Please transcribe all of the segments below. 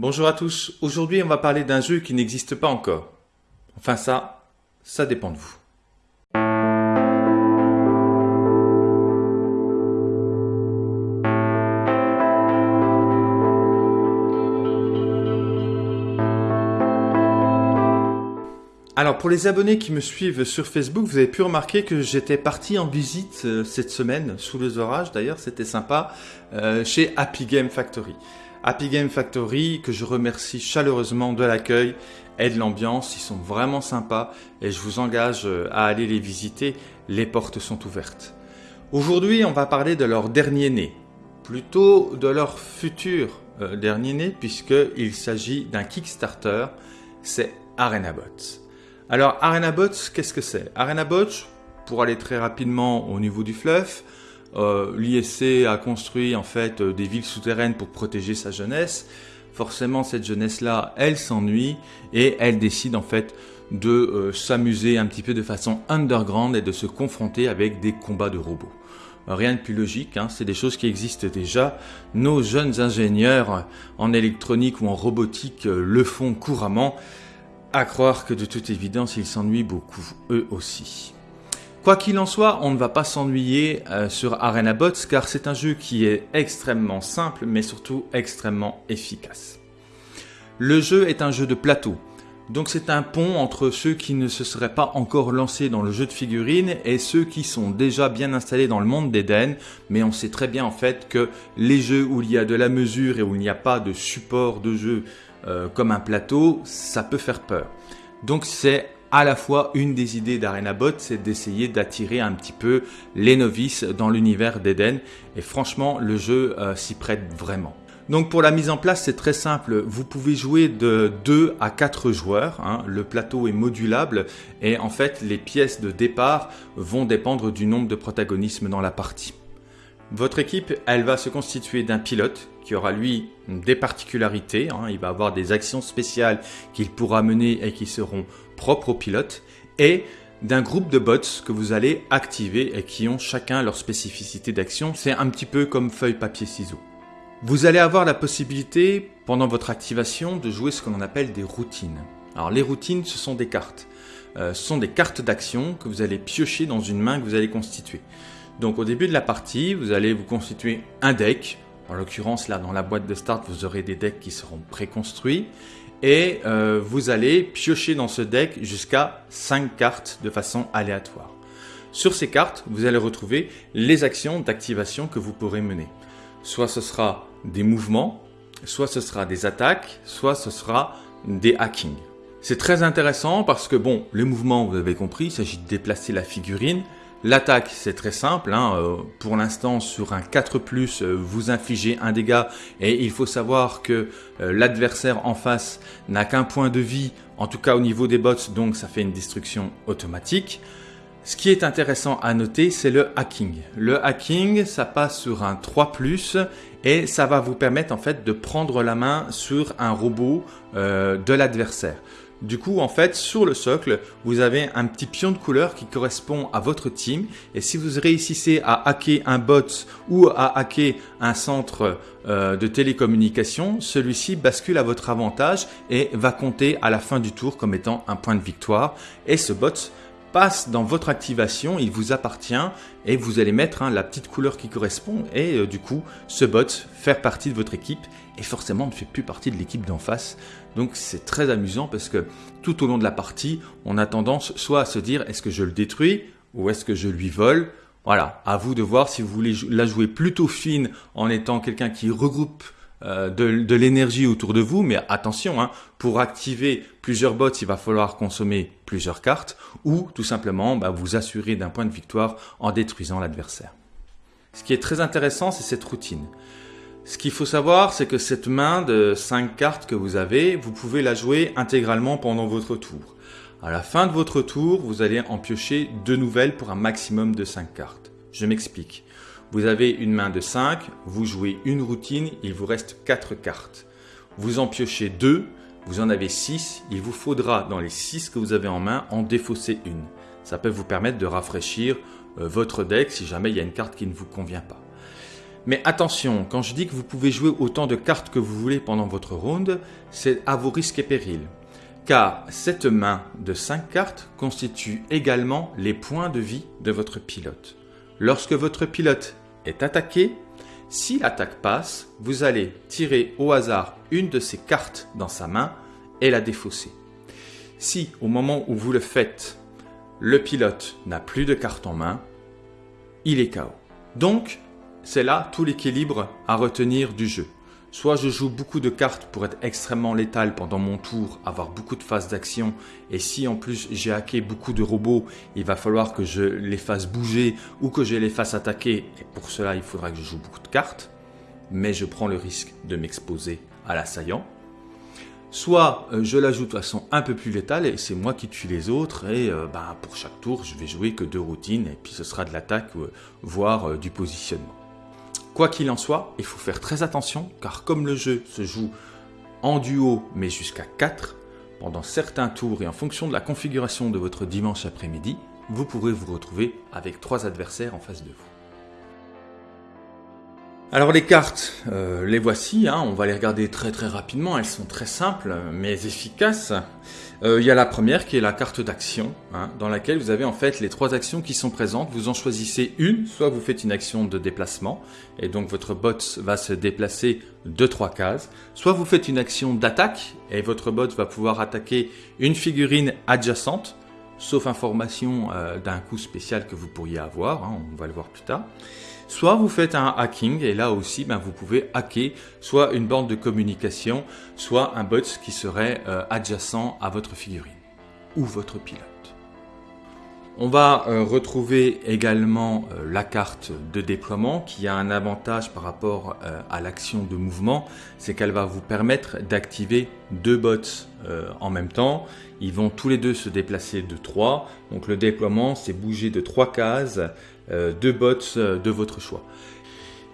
Bonjour à tous, aujourd'hui on va parler d'un jeu qui n'existe pas encore. Enfin ça, ça dépend de vous. Alors pour les abonnés qui me suivent sur Facebook, vous avez pu remarquer que j'étais parti en visite euh, cette semaine, sous les orages d'ailleurs, c'était sympa, euh, chez Happy Game Factory. Happy Game Factory, que je remercie chaleureusement de l'accueil et de l'ambiance, ils sont vraiment sympas et je vous engage euh, à aller les visiter, les portes sont ouvertes. Aujourd'hui on va parler de leur dernier né, plutôt de leur futur dernier né puisqu'il s'agit d'un Kickstarter, c'est ArenaBots. Alors ArenaBots, qu'est-ce que c'est? ArenaBots, pour aller très rapidement au niveau du fluff, euh, l'ISC a construit en fait euh, des villes souterraines pour protéger sa jeunesse. Forcément, cette jeunesse-là, elle s'ennuie et elle décide en fait de euh, s'amuser un petit peu de façon underground et de se confronter avec des combats de robots. Rien de plus logique, hein, c'est des choses qui existent déjà. Nos jeunes ingénieurs en électronique ou en robotique le font couramment. À croire que de toute évidence, ils s'ennuient beaucoup, eux aussi. Quoi qu'il en soit, on ne va pas s'ennuyer euh, sur ArenaBots car c'est un jeu qui est extrêmement simple mais surtout extrêmement efficace. Le jeu est un jeu de plateau, donc c'est un pont entre ceux qui ne se seraient pas encore lancés dans le jeu de figurines et ceux qui sont déjà bien installés dans le monde d'Eden, mais on sait très bien en fait que les jeux où il y a de la mesure et où il n'y a pas de support de jeu euh, comme un plateau, ça peut faire peur. Donc c'est à la fois une des idées d'ArenaBot, c'est d'essayer d'attirer un petit peu les novices dans l'univers d'Eden. Et franchement, le jeu euh, s'y prête vraiment. Donc pour la mise en place, c'est très simple. Vous pouvez jouer de 2 à 4 joueurs. Hein. Le plateau est modulable et en fait, les pièces de départ vont dépendre du nombre de protagonismes dans la partie. Votre équipe, elle va se constituer d'un pilote qui aura lui des particularités. Hein. Il va avoir des actions spéciales qu'il pourra mener et qui seront propres au pilote. Et d'un groupe de bots que vous allez activer et qui ont chacun leur spécificité d'action. C'est un petit peu comme feuille, papier, ciseaux. Vous allez avoir la possibilité, pendant votre activation, de jouer ce qu'on appelle des routines. Alors les routines, ce sont des cartes. Euh, ce sont des cartes d'action que vous allez piocher dans une main que vous allez constituer. Donc au début de la partie, vous allez vous constituer un deck. En l'occurrence, là, dans la boîte de start, vous aurez des decks qui seront préconstruits. Et euh, vous allez piocher dans ce deck jusqu'à 5 cartes de façon aléatoire. Sur ces cartes, vous allez retrouver les actions d'activation que vous pourrez mener. Soit ce sera des mouvements, soit ce sera des attaques, soit ce sera des hackings. C'est très intéressant parce que bon, les mouvements, vous avez compris, il s'agit de déplacer la figurine. L'attaque, c'est très simple. Hein, euh, pour l'instant, sur un 4+, euh, vous infligez un dégât et il faut savoir que euh, l'adversaire en face n'a qu'un point de vie, en tout cas au niveau des bots, donc ça fait une destruction automatique. Ce qui est intéressant à noter, c'est le hacking. Le hacking, ça passe sur un 3+, et ça va vous permettre en fait de prendre la main sur un robot de l'adversaire. Du coup, en fait, sur le socle, vous avez un petit pion de couleur qui correspond à votre team. Et si vous réussissez à hacker un bot ou à hacker un centre euh, de télécommunication, celui-ci bascule à votre avantage et va compter à la fin du tour comme étant un point de victoire. Et ce bot passe dans votre activation, il vous appartient et vous allez mettre hein, la petite couleur qui correspond et euh, du coup ce bot faire partie de votre équipe et forcément ne fait plus partie de l'équipe d'en face. Donc c'est très amusant parce que tout au long de la partie, on a tendance soit à se dire est-ce que je le détruis ou est-ce que je lui vole? Voilà, à vous de voir si vous voulez la jouer plutôt fine en étant quelqu'un qui regroupe euh, de, l'énergie autour de vous, mais attention, hein, pour activer plusieurs bots, il va falloir consommer plusieurs cartes, ou tout simplement bah, vous assurer d'un point de victoire en détruisant l'adversaire. Ce qui est très intéressant, c'est cette routine. Ce qu'il faut savoir, c'est que cette main de 5 cartes que vous avez, vous pouvez la jouer intégralement pendant votre tour. À la fin de votre tour, vous allez en piocher deux nouvelles pour un maximum de 5 cartes. Je m'explique. Vous avez une main de 5, vous jouez une routine, il vous reste 4 cartes. Vous en piochez 2, vous en avez 6, il vous faudra dans les 6 que vous avez en main en défausser une. Ça peut vous permettre de rafraîchir euh, votre deck si jamais il y a une carte qui ne vous convient pas. Mais attention, quand je dis que vous pouvez jouer autant de cartes que vous voulez pendant votre round, c'est à vos risques et périls. Car cette main de 5 cartes constitue également les points de vie de votre pilote. Lorsque votre pilote est attaqué, si l'attaque passe, vous allez tirer au hasard une de ces cartes dans sa main et la défausser. Si au moment où vous le faites, le pilote n'a plus de cartes en main, il est KO. Donc, c'est là tout l'équilibre à retenir du jeu. Soit je joue beaucoup de cartes pour être extrêmement létal pendant mon tour, avoir beaucoup de phases d'action, et si en plus j'ai hacké beaucoup de robots, il va falloir que je les fasse bouger ou que je les fasse attaquer, et pour cela il faudra que je joue beaucoup de cartes, mais je prends le risque de m'exposer à l'assaillant. Soit euh, je l'ajoute de façon un peu plus létale et c'est moi qui tue les autres et euh, bah, pour chaque tour je vais jouer que deux routines et puis ce sera de l'attaque euh, voire du positionnement. Quoi qu'il en soit, il faut faire très attention car comme le jeu se joue en duo mais jusqu'à 4, pendant certains tours et en fonction de la configuration de votre dimanche après-midi, vous pourrez vous retrouver avec trois adversaires en face de vous. Alors les cartes, euh, les voici, hein, on va les regarder très très rapidement, elles sont très simples mais efficaces. Euh, il y a la première qui est la carte d'action, hein, dans laquelle vous avez en fait les trois actions qui sont présentes, vous en choisissez une, soit vous faites une action de déplacement, et donc votre bot va se déplacer de trois cases, soit vous faites une action d'attaque, et votre bot va pouvoir attaquer une figurine adjacente, sauf information euh, d'un coup spécial que vous pourriez avoir, hein, on va le voir plus tard. Soit vous faites un hacking et là aussi ben, vous pouvez hacker soit une bande de communication, soit un bot qui serait euh, adjacent à votre figurine ou votre pilote. On va euh, retrouver également euh, la carte de déploiement qui a un avantage par rapport à l'action de mouvement, c'est qu'elle va vous permettre d'activer deux bots en même temps. Ils vont tous les deux se déplacer de 3. Donc le déploiement, c'est bouger de 3 cases euh, deux bots euh, de votre choix.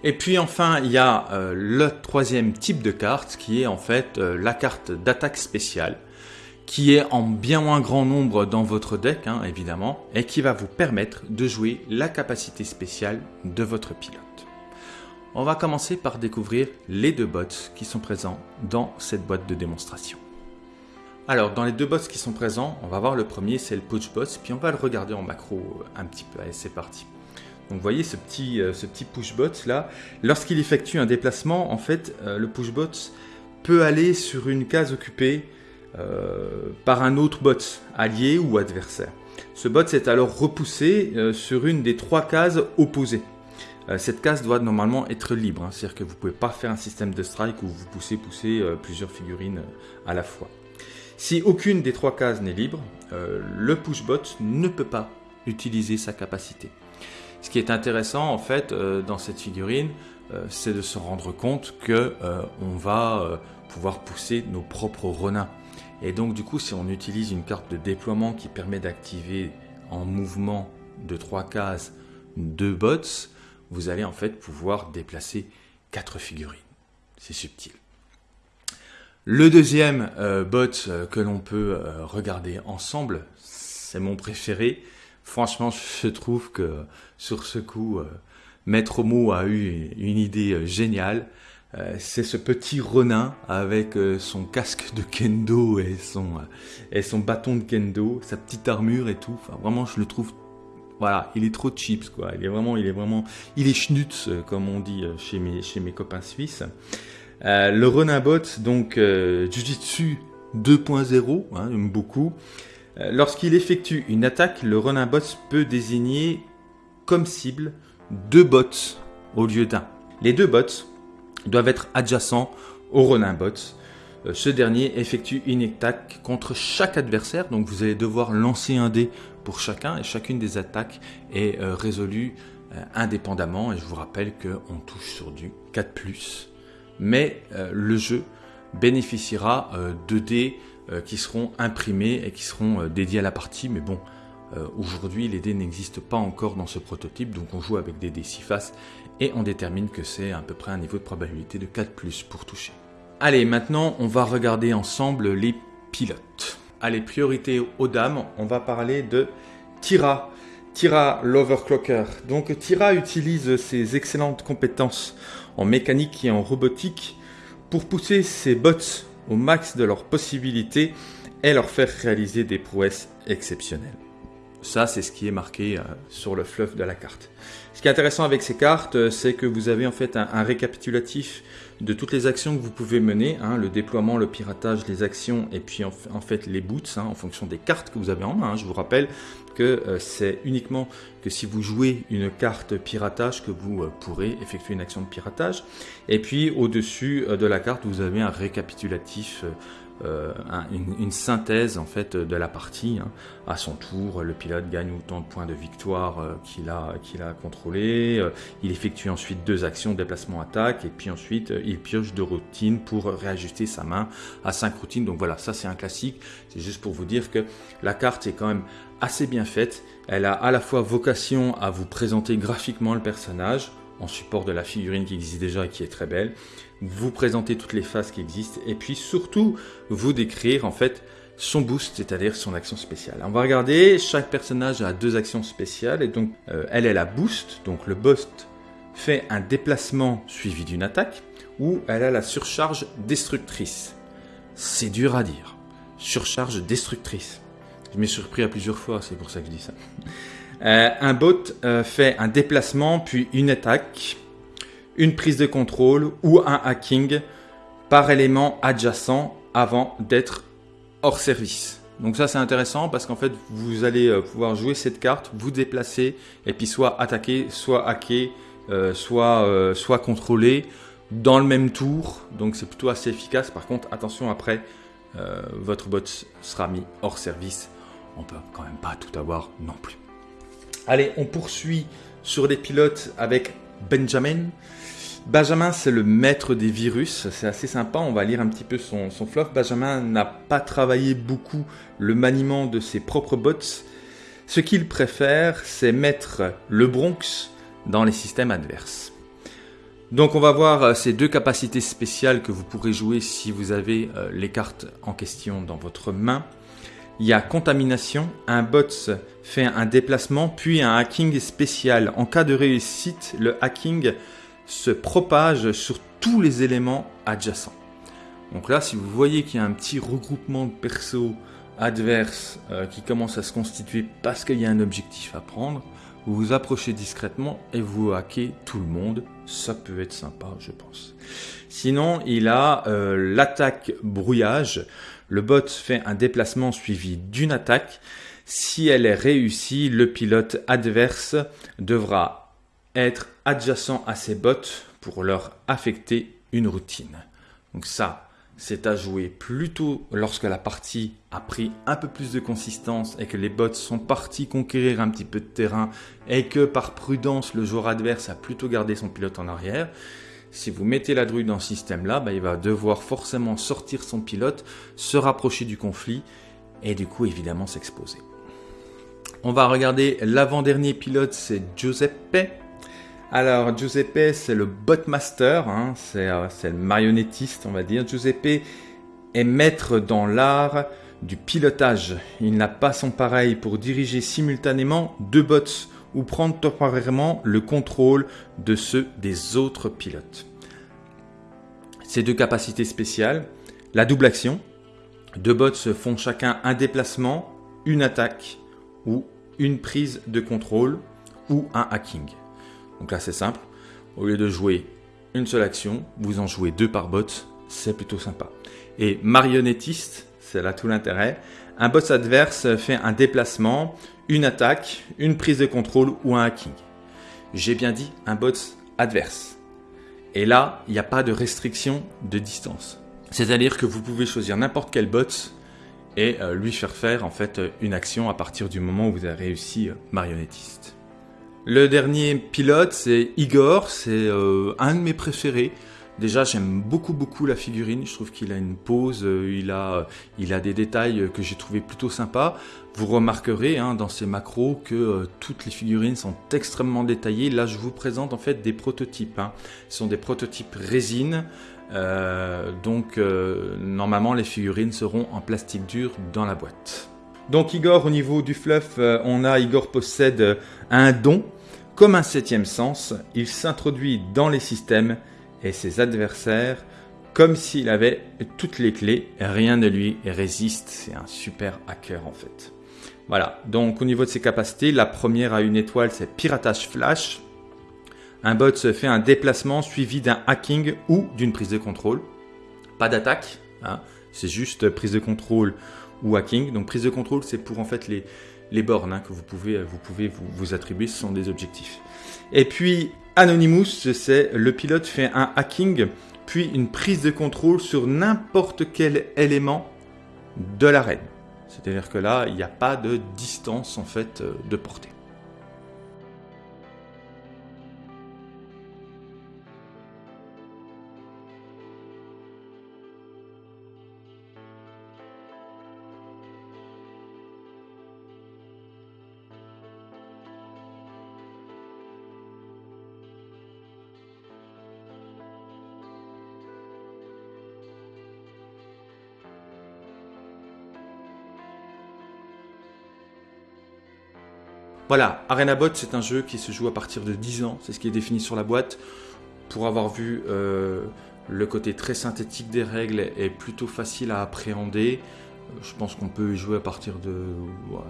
Et puis enfin, il y a euh, le troisième type de carte qui est en fait la carte d'attaque spéciale qui est en bien moins grand nombre dans votre deck, hein, évidemment, et qui va vous permettre de jouer la capacité spéciale de votre pilote. On va commencer par découvrir les deux bots qui sont présents dans cette boîte de démonstration. Alors, dans les deux bots qui sont présents, on va voir le premier, c'est le Push Bot, puis on va le regarder en macro un petit peu. Allez, c'est parti. Donc vous voyez ce petit, euh, ce petit pushbot là, lorsqu'il effectue un déplacement, en fait, euh, le pushbot peut aller sur une case occupée euh, par un autre bot, allié ou adversaire. Ce bot est alors repoussé sur une des trois cases opposées. cette case doit normalement être libre, hein, c'est-à-dire que vous ne pouvez pas faire un système de strike où vous poussez, poussez plusieurs figurines à la fois. Si aucune des trois cases n'est libre, le pushbot ne peut pas utiliser sa capacité. Ce qui est intéressant en fait euh, dans cette figurine, euh, c'est de se rendre compte que euh, on va pouvoir pousser nos propres renins. Et donc du coup, si on utilise une carte de déploiement qui permet d'activer en mouvement de trois cases deux bots, vous allez en fait pouvoir déplacer quatre figurines. C'est subtil. Le deuxième bot que l'on peut regarder ensemble, c'est mon préféré, Franchement, je trouve que sur ce coup, euh, Maître Mo a eu une idée euh, géniale. Euh, c'est ce petit renin avec son casque de kendo et son, et son bâton de kendo, sa petite armure et tout. Enfin, vraiment, je le trouve voilà, il est trop chips quoi. Il est vraiment, il est vraiment, il est schnutz comme on dit chez mes, chez mes copains suisses. le renin bot, donc Jujitsu 2.0, hein, j'aime beaucoup. Euh, lorsqu'il effectue une attaque, le running bot peut désigner comme cible deux bots au lieu d'un. Les deux bots doivent être adjacents au running bot. Euh, ce dernier effectue une attaque contre chaque adversaire, donc vous allez devoir lancer un dé pour chacun et chacune des attaques est euh, résolue indépendamment. Et je vous rappelle qu'on touche sur du 4+, mais le jeu bénéficiera de dés qui seront imprimés et qui seront euh, dédiés à la partie. Mais bon, euh, aujourd'hui, les dés n'existent pas encore dans ce prototype, donc on joue avec des dés 6 faces et on détermine que c'est à peu près un niveau de probabilité de 4 pour toucher. Allez, maintenant, on va regarder ensemble les pilotes. Allez, priorité aux dames, on va parler de Tira. Tira l'overclocker. Donc Tira utilise ses excellentes compétences en mécanique et en robotique pour pousser ses bots au max de leurs possibilités et leur faire réaliser des prouesses exceptionnelles. Ça, c'est ce qui est marqué euh, sur le fluff de la carte. Ce qui est intéressant avec ces cartes, euh, c'est que vous avez en fait un, récapitulatif de toutes les actions que vous pouvez mener, hein, le déploiement, le piratage, les actions et puis en, fait les boots hein, en fonction des cartes que vous avez en main. Hein. Je vous rappelle que euh, c'est uniquement que si vous jouez une carte piratage que vous pourrez effectuer une action de piratage. Et puis au-dessus de la carte, vous avez un récapitulatif euh, une, synthèse en fait de la partie. Hein. À son tour, le pilote gagne autant de points de victoire euh, qu'il a, qu'il a contrôlé. Euh, il effectue ensuite deux actions, déplacement, attaque, et puis ensuite il pioche deux routines pour réajuster sa main à cinq routines. Donc voilà, ça c'est un classique. C'est juste pour vous dire que la carte est quand même assez bien faite. Elle a à la fois vocation à vous présenter graphiquement le personnage en support de la figurine qui existe déjà et qui est très belle, vous présenter toutes les phases qui existent et puis surtout vous décrire en fait son boost, c'est-à-dire son action spéciale. On va regarder, chaque personnage a deux actions spéciales et donc euh, elle est la boost, donc le boost fait un déplacement suivi d'une attaque ou elle a la surcharge destructrice. C'est dur à dire. Surcharge destructrice. Je m'ai surpris à plusieurs fois, c'est pour ça que je dis ça. Euh, un bot euh, fait un déplacement puis une attaque une prise de contrôle ou un hacking par élément adjacent avant d'être hors service. Donc ça c'est intéressant parce qu'en fait vous allez euh, pouvoir jouer cette carte, vous déplacer et puis soit attaquer, soit hacker, soit, soit contrôler dans le même tour. Donc c'est plutôt assez efficace. Par contre attention après votre bot sera mis hors service. On peut quand même pas tout avoir non plus. Allez on poursuit sur les pilotes avec Benjamin. Benjamin, c'est le maître des virus. C'est assez sympa. On va lire un petit peu son, son fluff. Benjamin n'a pas travaillé beaucoup le maniement de ses propres bots. Ce qu'il préfère, c'est mettre le Bronx dans les systèmes adverses. Donc on va voir euh, ces deux capacités spéciales que vous pourrez jouer si vous avez euh, les cartes en question dans votre main. Il y a contamination, un bot fait un déplacement puis un hacking spécial. En cas de réussite, le hacking se propage sur tous les éléments adjacents. Donc là, si vous voyez qu'il y a un petit regroupement de persos adverses euh, qui commence à se constituer parce qu'il y a un objectif à prendre, vous vous approchez discrètement et vous hackez tout le monde. Ça peut être sympa, je pense. Sinon, il a euh, l'attaque brouillage. Le bot fait un déplacement suivi d'une attaque. Si elle est réussie, le pilote adverse devra être adjacent à ces bots pour leur affecter une routine. Donc ça, c'est à jouer plutôt lorsque la partie a pris un peu plus de consistance et que les bots sont partis conquérir un petit peu de terrain et que par prudence le joueur adverse a plutôt gardé son pilote en arrière. Si vous mettez la druide dans ce système-là, bah, il va devoir forcément sortir son pilote, se rapprocher du conflit et du coup évidemment s'exposer. On va regarder l'avant-dernier pilote, c'est Giuseppe. Alors, Giuseppe, c'est le botmaster, hein, euh, c'est le marionnettiste, on va dire. Giuseppe est maître dans l'art du pilotage. Il n'a pas son pareil pour diriger simultanément deux bots ou prendre temporairement le contrôle de ceux des autres pilotes. Ces deux capacités spéciales, la double action, deux bots font chacun un déplacement, une attaque ou une prise de contrôle ou un hacking. Donc là, c'est simple. Au lieu de jouer une seule action, vous en jouez deux par bot. C'est plutôt sympa. Et marionnettiste, c'est là tout l'intérêt. Un bot adverse fait un déplacement, une attaque, une prise de contrôle ou un hacking. J'ai bien dit un bot adverse. Et là, il n'y a pas de restriction de distance. C'est-à-dire que vous pouvez choisir n'importe quel bot et euh, lui faire faire en fait une action à partir du moment où vous avez réussi euh, marionnettiste. Le dernier pilote, c'est Igor, c'est euh, un de mes préférés. Déjà, j'aime beaucoup beaucoup la figurine. Je trouve qu'il a une pose, euh, il a, il a des détails que j'ai trouvé plutôt sympas. Vous remarquerez hein, dans ces macros que euh, toutes les figurines sont extrêmement détaillées. Là, je vous présente en fait des prototypes. Hein. Ce sont des prototypes résine. donc, normalement, les figurines seront en plastique dur dans la boîte. Donc Igor, au niveau du fluff, euh, on a Igor possède un don. Comme un septième sens, il s'introduit dans les systèmes et ses adversaires comme s'il avait toutes les clés. Rien ne lui résiste. C'est un super hacker en fait. Voilà, donc au niveau de ses capacités, la première à une étoile, c'est piratage flash. Un bot se fait un déplacement suivi d'un hacking ou d'une prise de contrôle. Pas d'attaque, hein. c'est juste prise de contrôle ou hacking. Donc prise de contrôle, c'est pour en fait les, bornes hein, que vous pouvez, vous, pouvez vous, vous attribuer, ce sont des objectifs. Et puis Anonymous, c'est le pilote fait un hacking, puis une prise de contrôle sur n'importe quel élément de l'arène. C'est-à-dire que là, il n'y a pas de distance en fait de portée. Voilà, ArenaBot, c'est un jeu qui se joue à partir de 10 ans, c'est ce qui est défini sur la boîte. Pour avoir vu euh, le côté très synthétique des règles est plutôt facile à appréhender. Je pense qu'on peut y jouer à partir de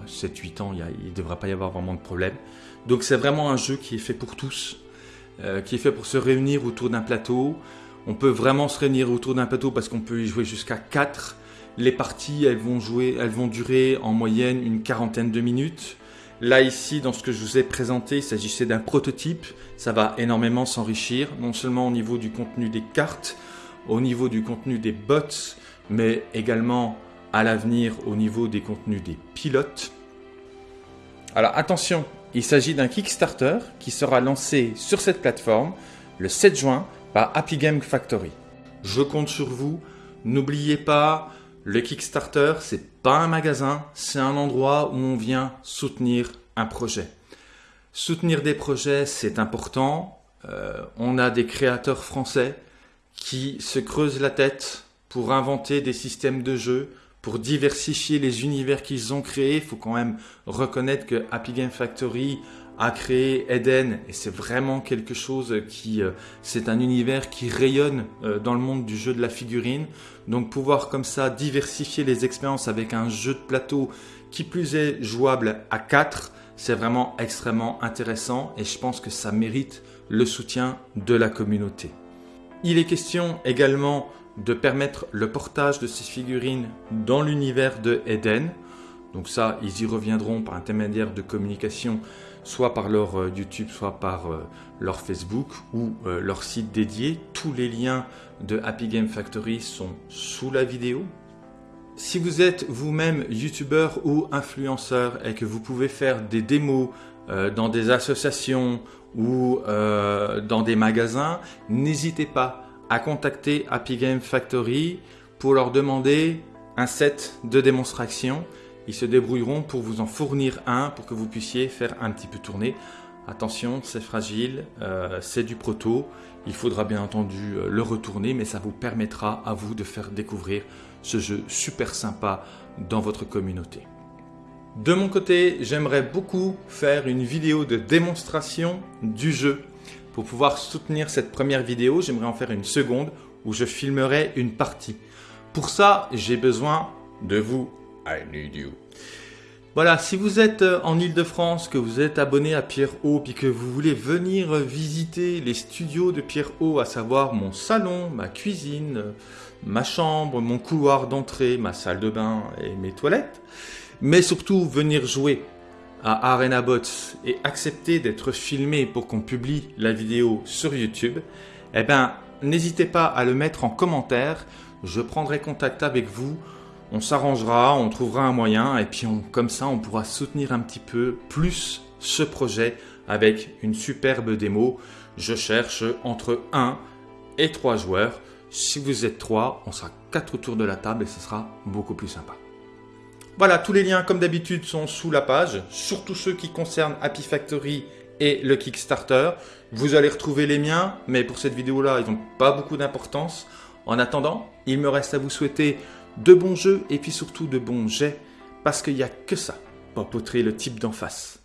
7-8 ans, il ne devrait pas y avoir vraiment de problème. Donc c'est vraiment un jeu qui est fait pour tous, euh, qui est fait pour se réunir autour d'un plateau. On peut vraiment se réunir autour d'un plateau parce qu'on peut y jouer jusqu'à 4. Les parties, elles vont, jouer, elles vont durer en moyenne une quarantaine de minutes. Là, ici, dans ce que je vous ai présenté, il s'agissait d'un prototype. Ça va énormément s'enrichir, non seulement au niveau du contenu des cartes, au niveau du contenu des bots, mais également à l'avenir au niveau des contenus des pilotes. Alors attention, il s'agit d'un Kickstarter qui sera lancé sur cette plateforme le 7 juin par Happy Game Factory. Je compte sur vous. N'oubliez pas, le Kickstarter, c'est pas un magasin, c'est un endroit où on vient soutenir un projet. Soutenir des projets, c'est important. Euh, on a des créateurs français qui se creusent la tête pour inventer des systèmes de jeu, pour diversifier les univers qu'ils ont créés. Il faut quand même reconnaître que Happy Game Factory a créé Eden et c'est vraiment quelque chose qui euh, c'est un univers qui rayonne euh, dans le monde du jeu de la figurine. Donc pouvoir comme ça diversifier les expériences avec un jeu de plateau qui plus est jouable à 4 c'est vraiment extrêmement intéressant et je pense que ça mérite le soutien de la communauté. Il est question également de permettre le portage de ces figurines dans l'univers de Eden donc ça ils y reviendront par intermédiaire de communication soit par leur euh, YouTube, soit par euh, leur Facebook ou euh, leur site dédié. Tous les liens de Happy Game Factory sont sous la vidéo. Si vous êtes vous-même youtubeur ou influenceur et que vous pouvez faire des démos dans des associations ou dans des magasins, n'hésitez pas à contacter Happy Game Factory pour leur demander un set de démonstration ils se débrouilleront pour vous en fournir un pour que vous puissiez faire un petit peu tourner. Attention, c'est fragile, euh, c'est du proto. Il faudra bien entendu euh, le retourner, mais ça vous permettra à vous de faire découvrir ce jeu super sympa dans votre communauté. De mon côté, j'aimerais beaucoup faire une vidéo de démonstration du jeu. Pour pouvoir soutenir cette première vidéo, j'aimerais en faire une seconde où je filmerai une partie. Pour ça, j'ai besoin de vous I need you. Voilà, si vous êtes euh, en Ile-de-France, que vous êtes abonné à Pierre O, puis que vous voulez venir visiter les studios de Pierre O, à savoir mon salon, ma cuisine, ma chambre, mon couloir d'entrée, ma salle de bain et mes toilettes, mais surtout venir jouer à Arena Bots et accepter d'être filmé pour qu'on publie la vidéo sur YouTube, eh bien, n'hésitez pas à le mettre en commentaire. Je prendrai contact avec vous on s'arrangera, on trouvera un moyen et puis comme ça on pourra soutenir un petit peu plus ce projet avec une superbe démo. Je cherche entre 1 et 3 joueurs. Si vous êtes 3, on sera 4 autour de la table et ce sera beaucoup plus sympa. Voilà, tous les liens comme d'habitude sont sous la page, surtout ceux qui concernent Happy Factory et le Kickstarter. Vous allez retrouver les miens, mais pour cette vidéo-là, ils n'ont pas beaucoup d'importance. En attendant, il me reste à vous souhaiter de bons jeux et puis surtout de bons jets Parce qu'il n'y a que ça pour poutrer le type d'en face.